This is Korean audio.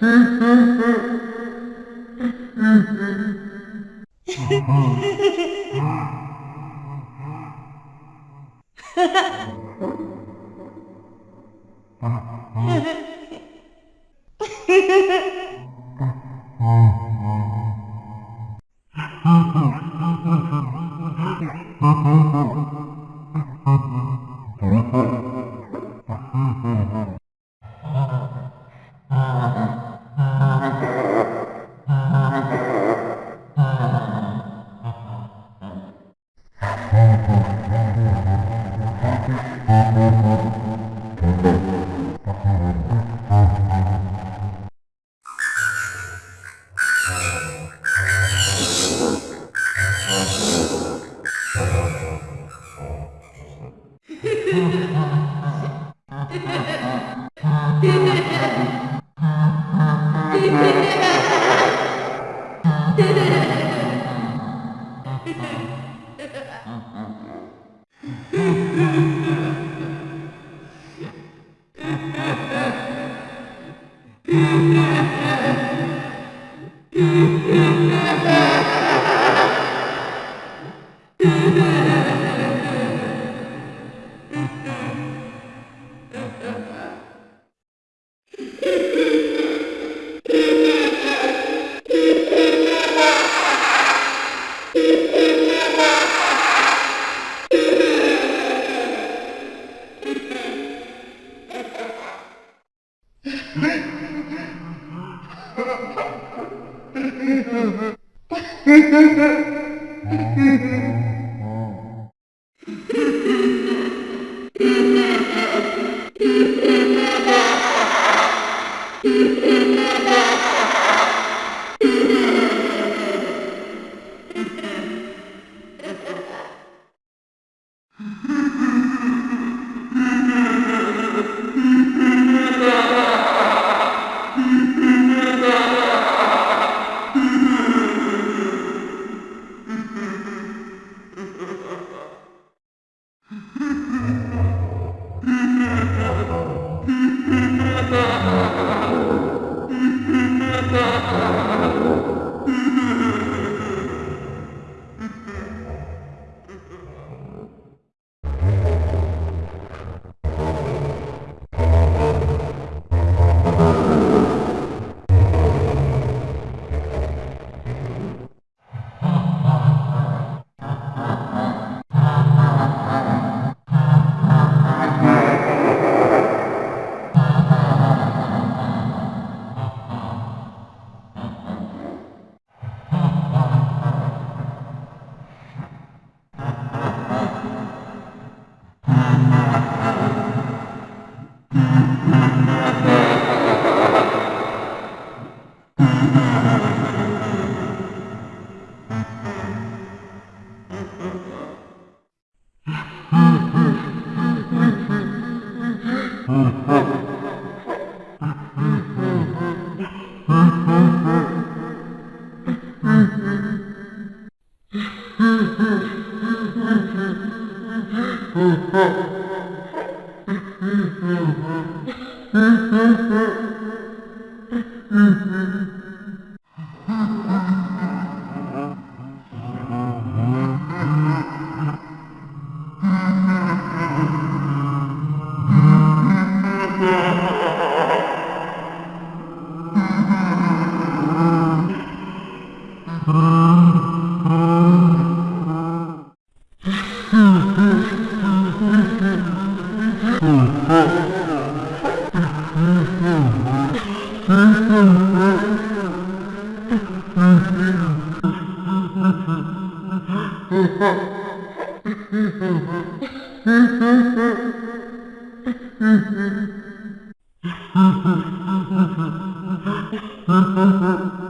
Mm-hmm. Uh-huh. Mm-hmm. Mm-hmm. Huh. Mm-hmm.